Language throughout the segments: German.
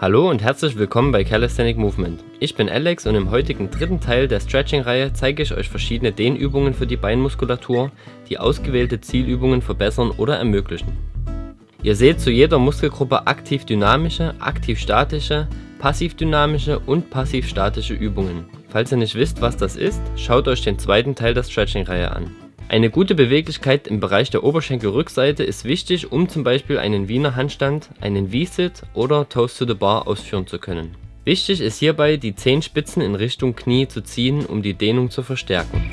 Hallo und herzlich willkommen bei Calisthenic Movement. Ich bin Alex und im heutigen dritten Teil der Stretching-Reihe zeige ich euch verschiedene Dehnübungen für die Beinmuskulatur, die ausgewählte Zielübungen verbessern oder ermöglichen. Ihr seht zu jeder Muskelgruppe aktiv dynamische, aktiv statische, passiv dynamische und passiv statische Übungen. Falls ihr nicht wisst was das ist, schaut euch den zweiten Teil der Stretching-Reihe an. Eine gute Beweglichkeit im Bereich der Oberschenkelrückseite ist wichtig, um zum Beispiel einen Wiener Handstand, einen V-Sit oder Toast to the Bar ausführen zu können. Wichtig ist hierbei, die Zehenspitzen in Richtung Knie zu ziehen, um die Dehnung zu verstärken.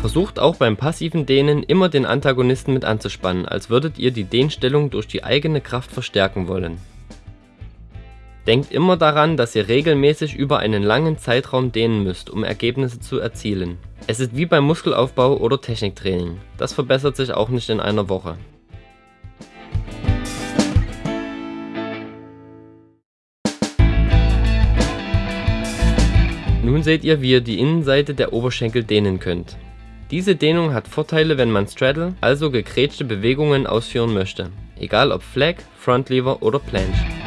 Versucht auch beim passiven Dehnen immer den Antagonisten mit anzuspannen, als würdet ihr die Dehnstellung durch die eigene Kraft verstärken wollen. Denkt immer daran, dass ihr regelmäßig über einen langen Zeitraum dehnen müsst, um Ergebnisse zu erzielen. Es ist wie beim Muskelaufbau oder Techniktraining. Das verbessert sich auch nicht in einer Woche. Nun seht ihr, wie ihr die Innenseite der Oberschenkel dehnen könnt. Diese Dehnung hat Vorteile, wenn man Straddle, also gekrätschte Bewegungen ausführen möchte, egal ob Flag, Front Lever oder Planche.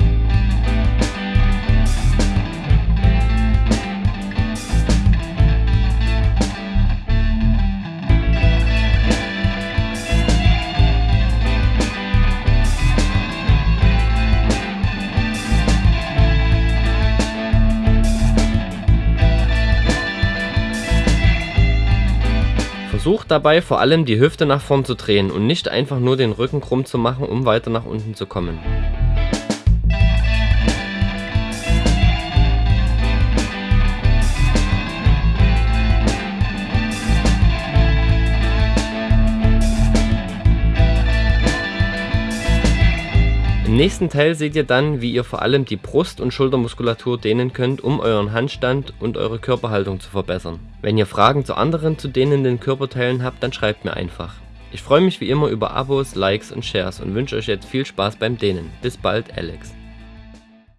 Versucht dabei vor allem die Hüfte nach vorn zu drehen und nicht einfach nur den Rücken krumm zu machen, um weiter nach unten zu kommen. Im nächsten Teil seht ihr dann, wie ihr vor allem die Brust- und Schultermuskulatur dehnen könnt, um euren Handstand und eure Körperhaltung zu verbessern. Wenn ihr Fragen zu anderen zu dehnenden Körperteilen habt, dann schreibt mir einfach. Ich freue mich wie immer über Abos, Likes und Shares und wünsche euch jetzt viel Spaß beim Dehnen. Bis bald, Alex.